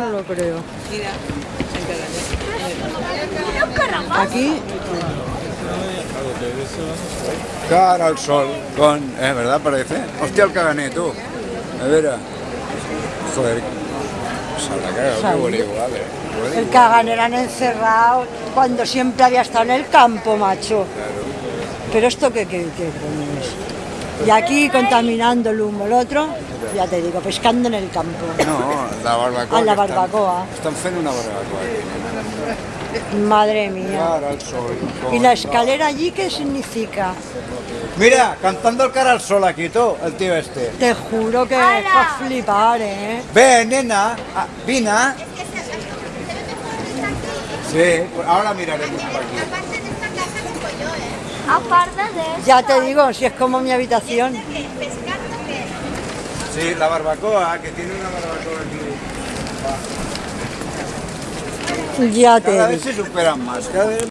no lo creo. Mira, Aquí, Cara al sol, con... ¿Eh, verdad? Parece. Hostia, el cagané, tú. A ver. Joder. Cagado, qué huele igual, eh. Huele el igual. Caganerán encerrado cuando siempre había estado en el campo, macho. Pero esto qué, qué, qué coño es. Y aquí contaminando el humo, el otro, ya te digo, pescando en el campo. No, la barbacoa. Ah, la barbacoa. Estan fent una barbacoa. Madre mía. ¿Y la escalera allí qué significa? Mira, cantando el cara al sol aquí, tú, el tío este. Te juro que es para flipar, ¿eh? Ve, nena, ah, vina. Sí, pues ahora miraremos por aquí. Ya te digo, si es como mi habitación. Sí, la barbacoa, que tiene una barbacoa aquí. Ya te Cada digo. vez se superan más, cada vez